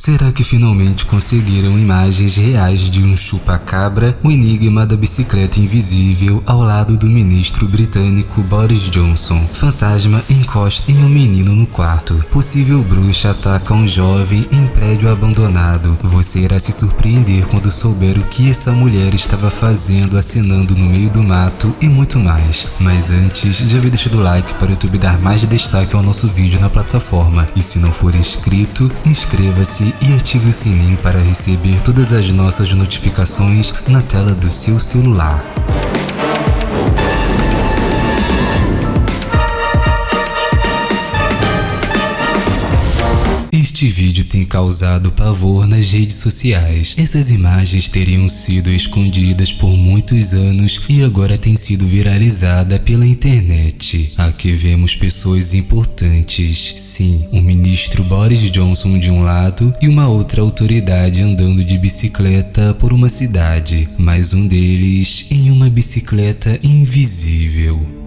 Será que finalmente conseguiram imagens reais de um chupa-cabra? O enigma da bicicleta invisível ao lado do ministro britânico Boris Johnson. Fantasma encosta em um menino no quarto. Possível bruxa ataca um jovem em prédio abandonado. Você irá se surpreender quando souber o que essa mulher estava fazendo assinando no meio do mato e muito mais. Mas antes, já havia deixado o like para o YouTube dar mais destaque ao nosso vídeo na plataforma. E se não for inscrito, inscreva-se e ative o sininho para receber todas as nossas notificações na tela do seu celular. Este vídeo tem causado pavor nas redes sociais. Essas imagens teriam sido escondidas por muitos anos e agora tem sido viralizada pela internet. Aqui vemos pessoas importantes, sim, o ministro Boris Johnson de um lado e uma outra autoridade andando de bicicleta por uma cidade, mas um deles em uma bicicleta invisível.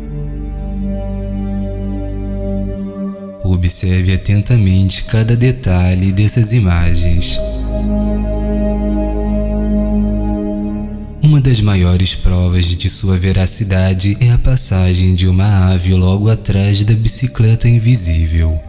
Observe atentamente cada detalhe dessas imagens. Uma das maiores provas de sua veracidade é a passagem de uma ave logo atrás da bicicleta invisível.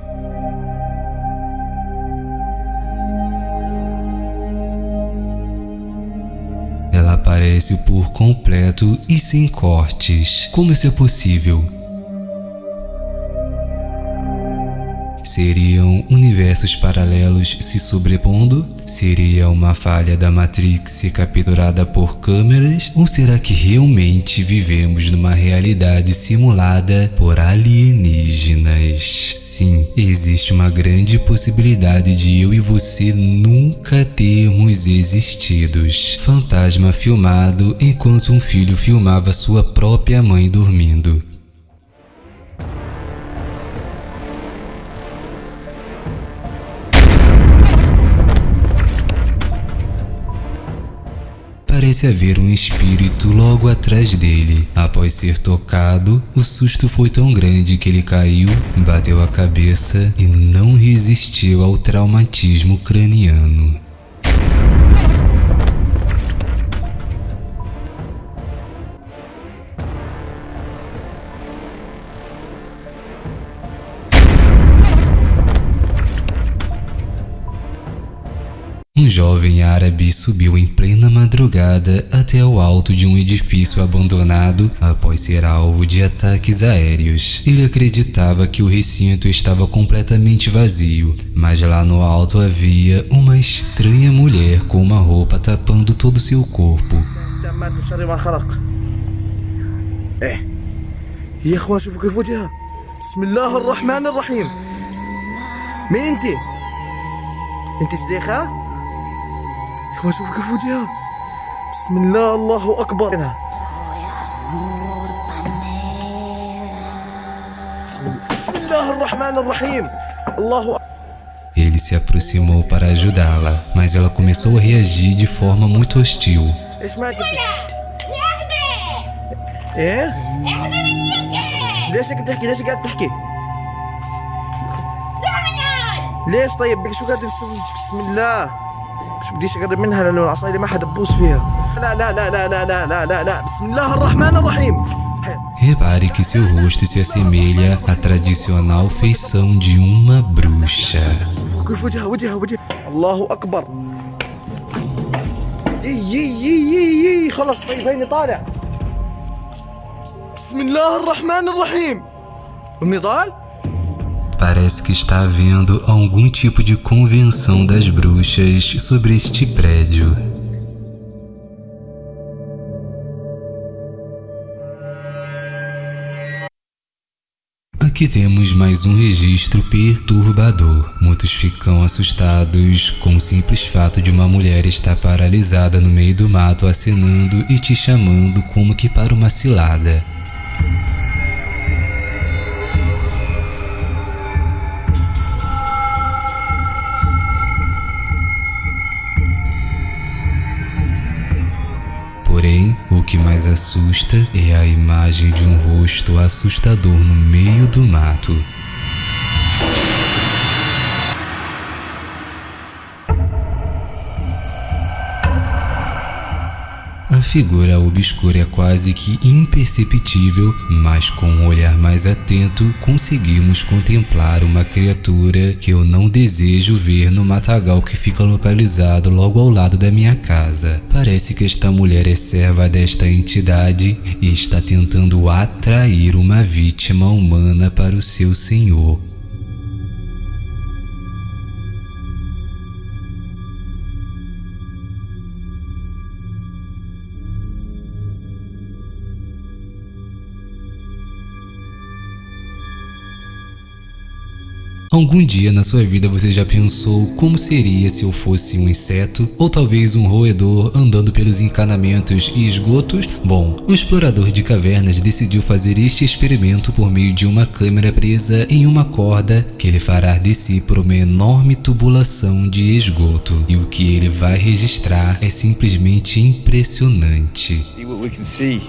Ela aparece por completo e sem cortes. Como isso é possível? Seriam universos paralelos se sobrepondo? Seria uma falha da Matrix capturada por câmeras? Ou será que realmente vivemos numa realidade simulada por alienígenas? Sim, existe uma grande possibilidade de eu e você nunca termos existidos. Fantasma filmado enquanto um filho filmava sua própria mãe dormindo. Parece haver um espírito logo atrás dele. Após ser tocado, o susto foi tão grande que ele caiu, bateu a cabeça e não resistiu ao traumatismo craniano. jovem árabe subiu em plena madrugada até o alto de um edifício abandonado após ser alvo de ataques aéreos. Ele acreditava que o recinto estava completamente vazio, mas lá no alto havia uma estranha mulher com uma roupa tapando todo seu corpo. اخوان شوف كيف وجهها بسم الله الله اكبر بسم الله الرحمن الرحيم الله Ele se aproximou para ajudá-la, mas ela começou a reagir de forma muito hostil. ايه؟ ليش قاعد تحكي؟ ليش قاعد تحكي؟ ليش طيب شو قاعد بسم الله مش بديش أقرب منها لأنه العصاية ما حدا ببوس فيها. لا لا لا لا لا لا لا لا لا. بسم الله الرحمن الرحيم. Repare que seu rosto se assemelha à tradicional feição de uma bruxa. الله يي خلص طيب هيني طالع. بسم الله الرحمن الرحيم. النضال Parece que está havendo algum tipo de convenção das bruxas sobre este prédio. Aqui temos mais um registro perturbador. Muitos ficam assustados com o simples fato de uma mulher estar paralisada no meio do mato acenando e te chamando como que para uma cilada. Que mais assusta é a imagem de um rosto assustador no meio do mato. Figura obscura é quase que imperceptível, mas com um olhar mais atento conseguimos contemplar uma criatura que eu não desejo ver no matagal que fica localizado logo ao lado da minha casa. Parece que esta mulher é serva desta entidade e está tentando atrair uma vítima humana para o seu senhor. Algum dia na sua vida você já pensou como seria se eu fosse um inseto ou talvez um roedor andando pelos encanamentos e esgotos? Bom, um explorador de cavernas decidiu fazer este experimento por meio de uma câmera presa em uma corda que ele fará descer por uma enorme tubulação de esgoto. E o que ele vai registrar é simplesmente impressionante. See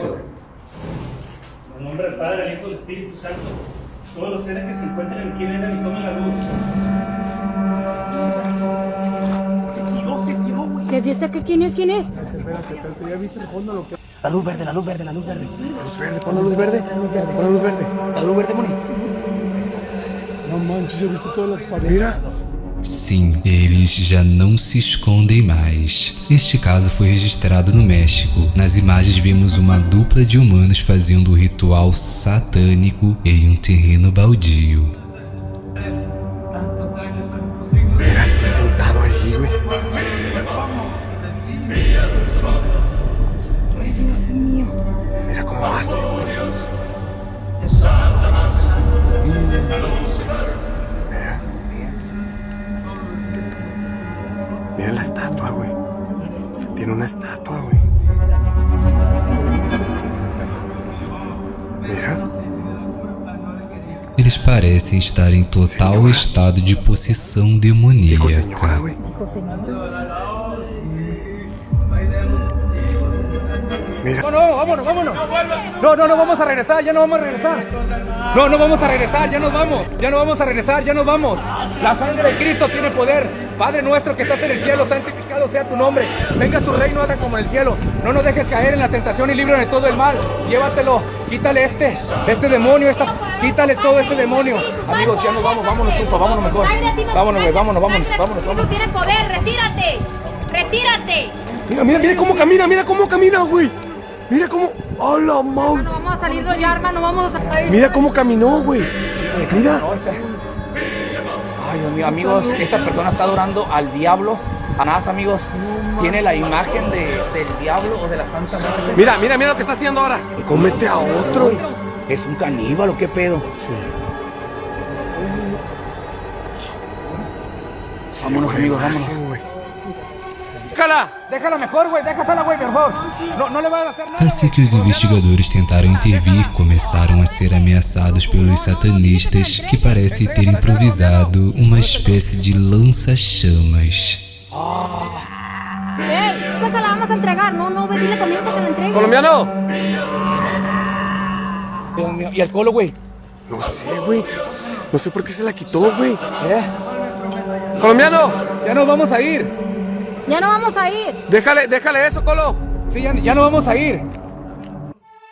En nombre del Padre, del Hijo y del Espíritu Santo, todos los seres que se encuentren aquí vengan y tomen la luz. ¿Qué dice que quién es? ¿Quién es? La luz verde, la luz verde, la luz verde. Luz verde, pon la luz verde. Pon la luz verde. La luz verde, Moni. No manches, ya viste todas las paredes. Mira. Sim, eles já não se escondem mais. Este caso foi registrado no México. Nas imagens vemos uma dupla de humanos fazendo o ritual satânico em um terreno baldio. Una estatua, güey. Mira. Eles parecem estar em total Senhora. estado de possessão demoníaca. Mira. No, no, vámonos, vámonos. No, no, no vamos a regresar, ya no vamos a regresar. No, no vamos a regresar, ya nos vamos. Ya no vamos a regresar, ya nos vamos. La sangre de Cristo tiene poder. Padre nuestro que estás en el cielo, santificado sea tu nombre. Venga tu reino, haga como en el cielo. No nos dejes caer en la tentación y líbranos de todo el mal. Llévatelo, quítale este, este demonio, esta, quítale todo este demonio. Amigos, ya nos vamos, vámonos, Tupa, vámonos mejor. Vámonos, vámonos, vámonos, vámonos, tú vámonos. tienes poder, retírate. Retírate. Mira, mira, mira cómo camina, mira cómo camina, güey. Mira cómo. ¡A la mau! No vamos a salir de allá, hermano, vamos a Mira cómo caminó, güey. Mira. Ay, Dios mío, amigos, esta persona está adorando al diablo. Anás, amigos, tiene la imagen de, del diablo o de la Santa Muerte. Mira, mira, mira lo que está haciendo ahora. Comete a otro. Es un caníbal, ¿o qué pedo? Vámonos, amigos, vámonos. Déjala, déjala mejor, güey, déjala, güey, mejor. No, no le a hacer nada. Assim que os investigadores tentaram intervir, começaram a ser ameaçados pelos satanistas que parecem ter improvisado uma espécie de lança-chamas. ¡Ey! ¡Esta se la vamos a entregar! No, no, ve, dile amigo que la entregue. ¡Colombiano! Dios mío. ¿Y el colo, güey? No sé, güey. No sé por qué se la quitó, güey. ¿Eh? ¡Colombiano! Ya nos vamos a ir. Ya no vamos a ir. Déjale, déjale eso, Colo. Sí, ya, ya no vamos a ir.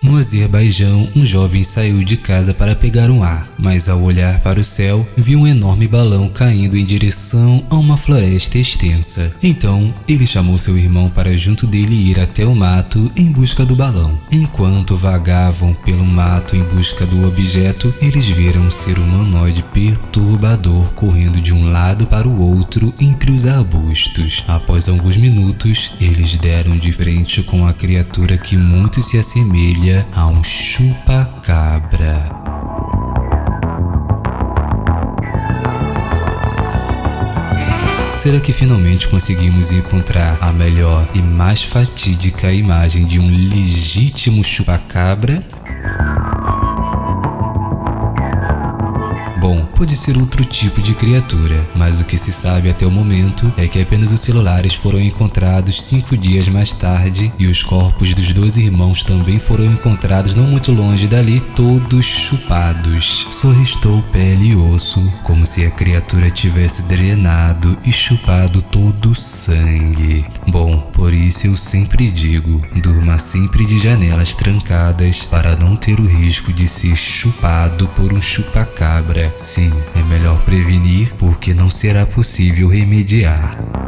No Azerbaijão, um jovem saiu de casa para pegar um ar, mas ao olhar para o céu, viu um enorme balão caindo em direção a uma floresta extensa. Então, ele chamou seu irmão para junto dele ir até o mato em busca do balão. Enquanto vagavam pelo mato em busca do objeto, eles viram um ser humanoide perturbador correndo de um lado para o outro entre os arbustos. Após alguns minutos, eles deram de frente com a criatura que muito se assemelha a um chupa-cabra. Será que finalmente conseguimos encontrar a melhor e mais fatídica imagem de um legítimo chupacabra? Bom, pode ser outro tipo de criatura, mas o que se sabe até o momento é que apenas os celulares foram encontrados cinco dias mais tarde e os corpos dos dois irmãos também foram encontrados não muito longe dali, todos chupados. Só restou pele e osso, como se a criatura tivesse drenado e chupado todo o sangue. Bom, por isso eu sempre digo, durma sempre de janelas trancadas para não ter o risco de ser chupado por um chupacabra. Sim, é melhor prevenir porque não será possível remediar.